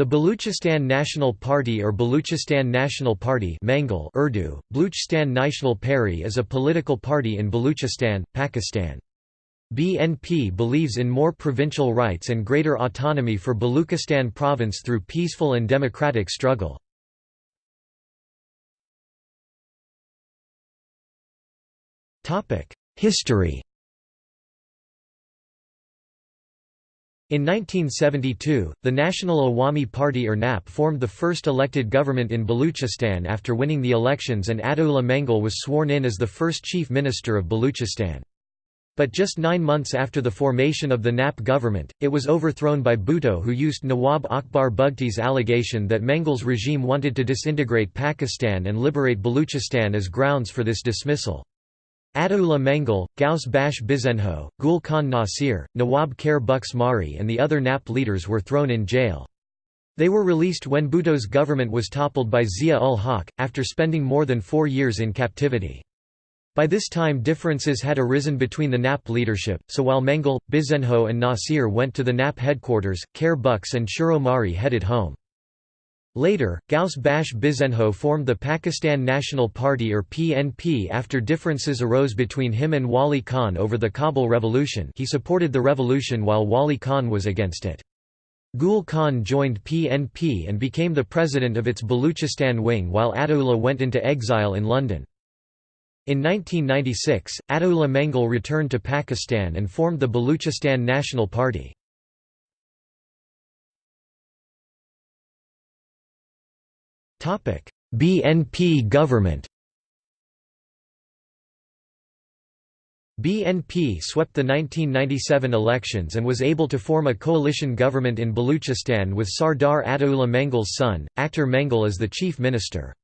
The Baluchistan National Party or Baluchistan National Party Mengal Urdu, Baluchistan National Party is a political party in Baluchistan, Pakistan. BNP believes in more provincial rights and greater autonomy for Baluchistan province through peaceful and democratic struggle. History In 1972, the National Awami Party or NAP formed the first elected government in Baluchistan after winning the elections and Ataullah Mengal was sworn in as the first chief minister of Baluchistan. But just nine months after the formation of the NAP government, it was overthrown by Bhutto who used Nawab Akbar Bugti's allegation that Mengal's regime wanted to disintegrate Pakistan and liberate Baluchistan as grounds for this dismissal. Ataullah Mengal, Ghaus Bakhsh Bizenjo, Gul Khan Nasir, Nawab Khair Bukhsh Mari and the other NAP leaders were thrown in jail. They were released when Bhutto's government was toppled by Zia-ul-Haq, after spending more than four years in captivity. By this time differences had arisen between the NAP leadership, so while Mengal, Bizenjo and Nasir went to the NAP headquarters, Khair Bukhsh and Shuro Mari headed home. Later, Ghaus Bakhsh Bizenjo formed the Pakistan National Party or PNP after differences arose between him and Wali Khan over the Kabul Revolution he supported the revolution while Wali Khan was against it. Gul Khan joined PNP and became the president of its Baluchistan wing while Ataullah went into exile in London. In 1996, Ataullah Mengal returned to Pakistan and formed the Baluchistan National Party. BNP government BNP swept the 1997 elections and was able to form a coalition government in Baluchistan with Sardar Ataullah Mengal's son, Akhtar Mengal as the chief minister.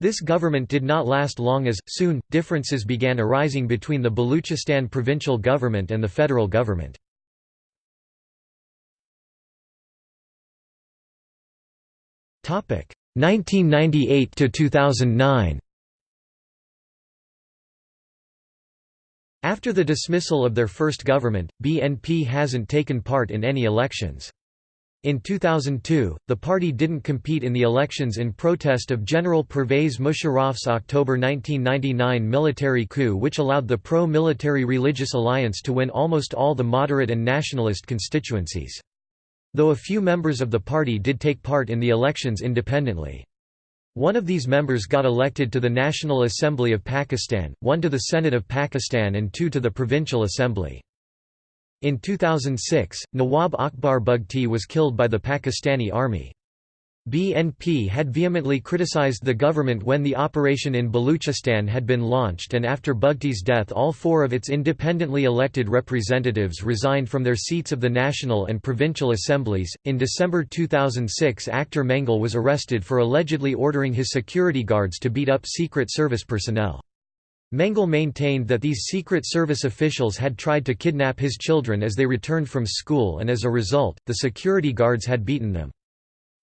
This government did not last long as, soon, differences began arising between the Baluchistan provincial government and the federal government. 1998 to 2009 After the dismissal of their first government, BNP hasn't taken part in any elections. In 2002, the party didn't compete in the elections in protest of General Pervez Musharraf's October 1999 military coup which allowed the pro-military religious alliance to win almost all the moderate and nationalist constituencies. Though a few members of the party did take part in the elections independently. One of these members got elected to the National Assembly of Pakistan, one to the Senate of Pakistan and two to the Provincial Assembly. In 2006, Nawab Akbar Bugti was killed by the Pakistani army. BNP had vehemently criticized the government when the operation in Baluchistan had been launched and after Bugti's death all four of its independently elected representatives resigned from their seats of the national and provincial assemblies. In December 2006 Akhtar Mengal was arrested for allegedly ordering his security guards to beat up Secret Service personnel. Mengal maintained that these Secret Service officials had tried to kidnap his children as they returned from school and as a result, the security guards had beaten them.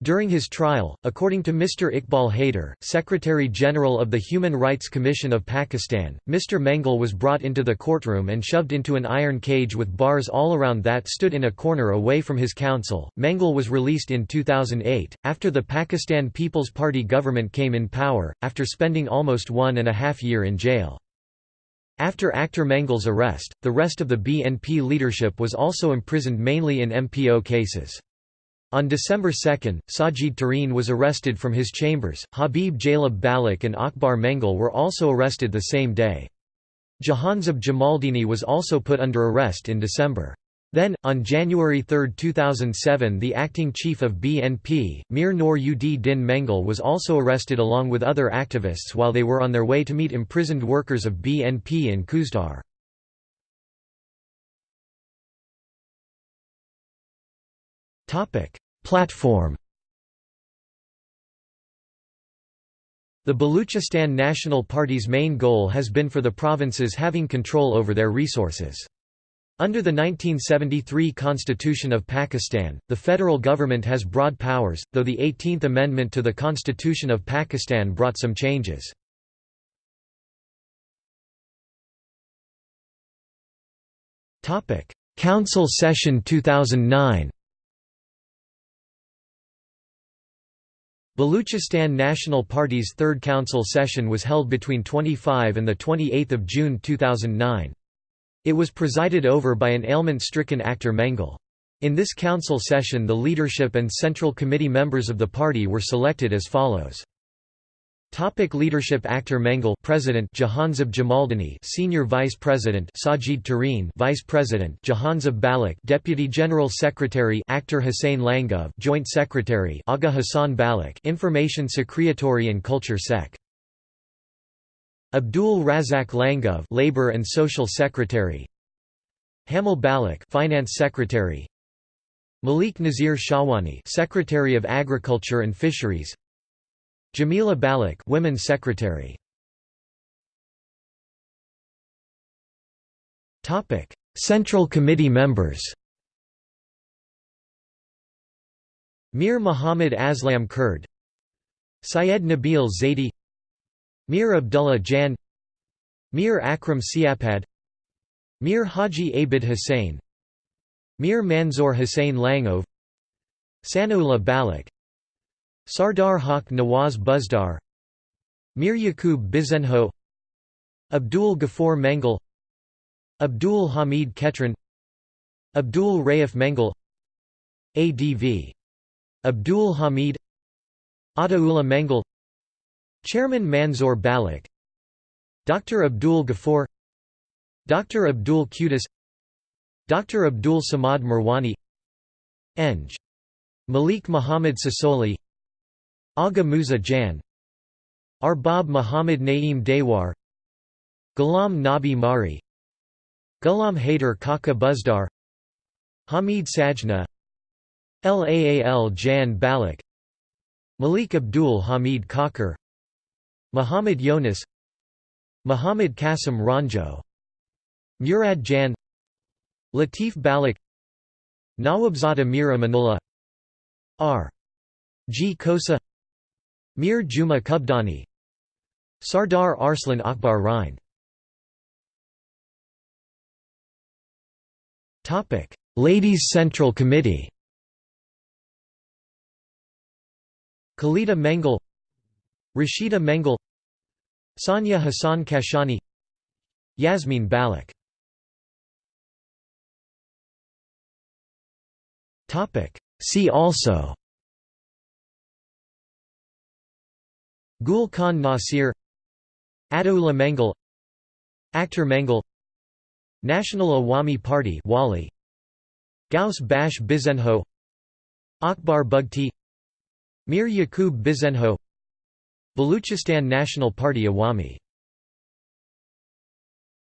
During his trial, according to Mr. Iqbal Haider, Secretary-General of the Human Rights Commission of Pakistan, Mr. Mengal was brought into the courtroom and shoved into an iron cage with bars all around that stood in a corner away from his counsel. Mengal was released in 2008, after the Pakistan People's Party government came in power, after spending almost one and a half year in jail. After Akhtar Mengal's arrest, the rest of the BNP leadership was also imprisoned mainly in MPO cases. On December 2, Sajid Tareen was arrested from his chambers, Habib Jalib Balak and Akbar Mengal were also arrested the same day. Jahanzeb Jamaldini was also put under arrest in December. Then, on January 3, 2007 the acting chief of BNP, Mir Noor Ud Din Mengal was also arrested along with other activists while they were on their way to meet imprisoned workers of BNP in Khuzdar. Platform The Baluchistan National Party's main goal has been for the provinces having control over their resources. Under the 1973 Constitution of Pakistan, the federal government has broad powers, though the 18th Amendment to the Constitution of Pakistan brought some changes. Council Session 2009 Baluchistan National Party's third council session was held between 25 and 28 June 2009. It was presided over by an ailment-stricken Akhtar Mengal. In this council session the leadership and central committee members of the party were selected as follows. Topic leadership Akhtar Mengal President Jahanzeb Jamaldini Senior Vice President Sajid Tareen Vice President Jahanzeb Balik Deputy General Secretary Akhtar Hussain Langov Joint Secretary Aga Hassan Balik Information Secretary and Culture Sec. Abdul Razak Langov Labor and Social Secretary. Hamil Balik Finance Secretary. Malik Nazir Shahwani Secretary of Agriculture and Fisheries Jamila Balik Women's Secretary. Topic. Central Committee members. Mir Muhammad Aslam Kurd. Syed Nabil Zaidi. Mir Abdullah Jan. Mir Akram Siapad. Mir Haji Abid Hussain Mir Manzoor Hussain Langov Sanaullah Balik Sardar Haq Nawaz Buzdar Mir Yaqub Bizenjo Abdul Ghaffur Mengal Abdul Hamid Ketran Abdul Raif Mengal ADV Abdul Hamid Ataullah Mengal Chairman Manzoor Balik Dr. Abdul Ghaffur Dr. Abdul Qudus Dr. Abdul Samad Marwani Eng. Malik Muhammad Sasoli Aga Musa Jan. Arbab Muhammad Naeem Dewar. Ghulam Nabi Mari. Ghulam Haider Kaka Buzdar. Hamid Sajna. Laal Jan Balik. Malik Abdul Hamid Kakar Muhammad Yonis Muhammad Qasim Ranjo. Murad Jan. Latif Balik. Nawabzada Mir Amanullah R. G. Kosa Mir Juma Kubdani. Sardar Arslan Akbar Rhine Ladies Central Committee. Khalida Mengal. Rashida Mengal. Sanya Hassan Kashani. Yasmin Balik. See also Gul Khan Nasir Ataullah Mengal Akhtar Mengal National Awami Party Wali Ghaus Bakhsh Bizenjo Akbar Bugti Mir Yaqub Bizenjo Baluchistan National Party Awami